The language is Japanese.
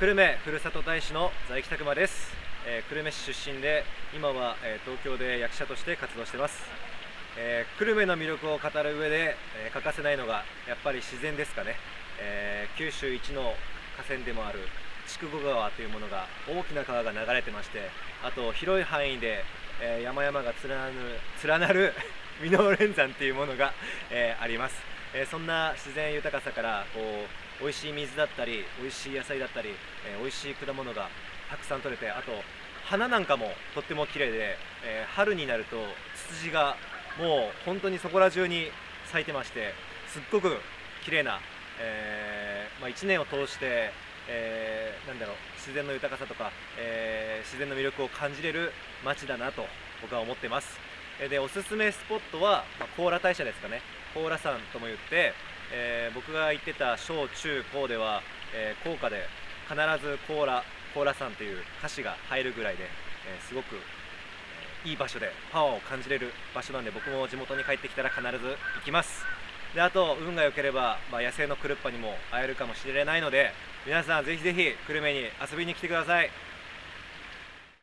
久留米ふるさと大使の在木拓馬です、えー、久留米市出身で今は、えー、東京で役者として活動してます、えー、久留米の魅力を語る上で、え欠かせないのがやっぱり自然ですかね、え九州一の河川でもある筑後川というものが大きな川が流れてましてあと広い範囲で、え山々が連なる連なる 箕面連山というものが、えあります、えそんな自然豊かさからこう美味しい水だったり美味しい野菜だったり、えー、美味しい果物がたくさん取れてあと花なんかもとっても綺麗で、え、春になるとツツジがもう本当にそこら中に咲いてましてすっごく綺麗な、え、まあ、1年を通して、えー、なんだろう自然の豊かさとか、え自然の魅力を感じれる街だなと僕は思ってます。でおすすめスポットは、まあ、甲羅大社ですかね。甲羅山とも言ってえー、僕が行ってた小中高では、えー、校歌で必ずコーラコーラさんという歌詞が入るぐらいで、えー、すごく、え、いい場所でパワーを感じれる場所なんで僕も地元に帰ってきたら必ず行きます。であと運が良ければ、まあ、野生のクルッパにも会えるかもしれないので皆さんぜひぜひ久留米に遊びに来てください。